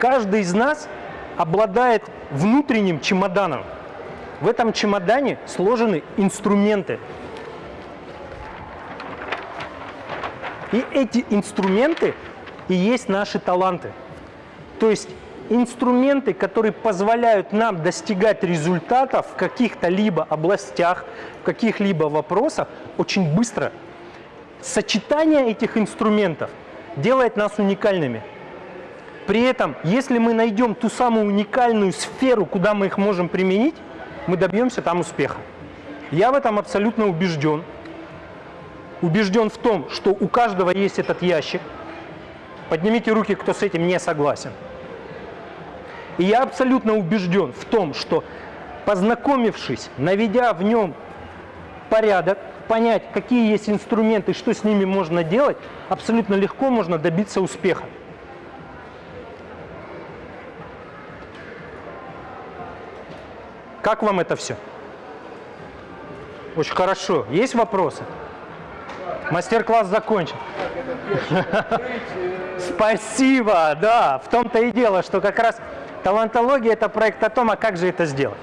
Каждый из нас обладает внутренним чемоданом. В этом чемодане сложены инструменты. И эти инструменты и есть наши таланты. То есть инструменты, которые позволяют нам достигать результатов в каких-то либо областях, в каких-либо вопросах очень быстро. Сочетание этих инструментов делает нас уникальными. При этом, если мы найдем ту самую уникальную сферу, куда мы их можем применить, мы добьемся там успеха. Я в этом абсолютно убежден. Убежден в том, что у каждого есть этот ящик. Поднимите руки, кто с этим не согласен. И я абсолютно убежден в том, что познакомившись, наведя в нем порядок, понять, какие есть инструменты, что с ними можно делать, абсолютно легко можно добиться успеха. Как вам это все? Очень хорошо. Есть вопросы? Мастер-класс закончен. Спасибо, да. В том-то и дело, что как раз талантология – это проект о том, а как же это сделать.